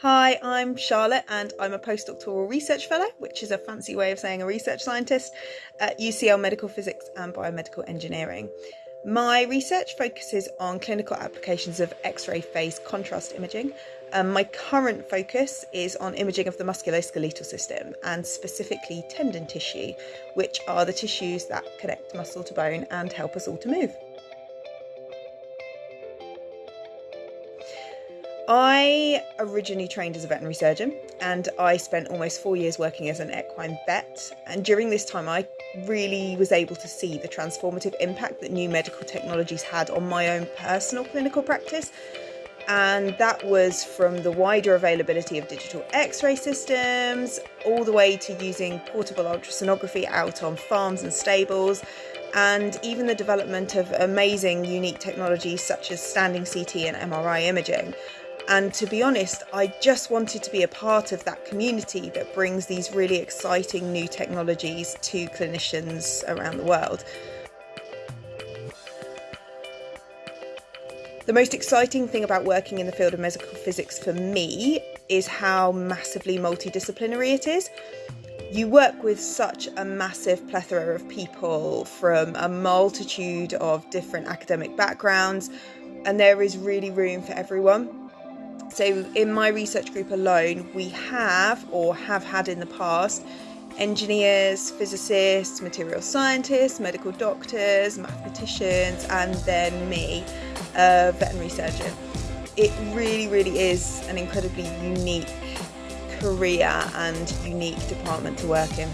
Hi, I'm Charlotte and I'm a postdoctoral research fellow, which is a fancy way of saying a research scientist at UCL Medical Physics and Biomedical Engineering. My research focuses on clinical applications of X-ray phase contrast imaging. Um, my current focus is on imaging of the musculoskeletal system and specifically tendon tissue, which are the tissues that connect muscle to bone and help us all to move. I originally trained as a veterinary surgeon and I spent almost four years working as an equine vet. And during this time, I really was able to see the transformative impact that new medical technologies had on my own personal clinical practice. And that was from the wider availability of digital x ray systems all the way to using portable ultrasonography out on farms and stables and even the development of amazing unique technologies such as standing CT and MRI imaging. And to be honest, I just wanted to be a part of that community that brings these really exciting new technologies to clinicians around the world. The most exciting thing about working in the field of medical physics for me is how massively multidisciplinary it is. You work with such a massive plethora of people from a multitude of different academic backgrounds, and there is really room for everyone. So, in my research group alone, we have or have had in the past engineers, physicists, material scientists, medical doctors, mathematicians, and then me, a veterinary surgeon. It really, really is an incredibly unique career and unique department to work in.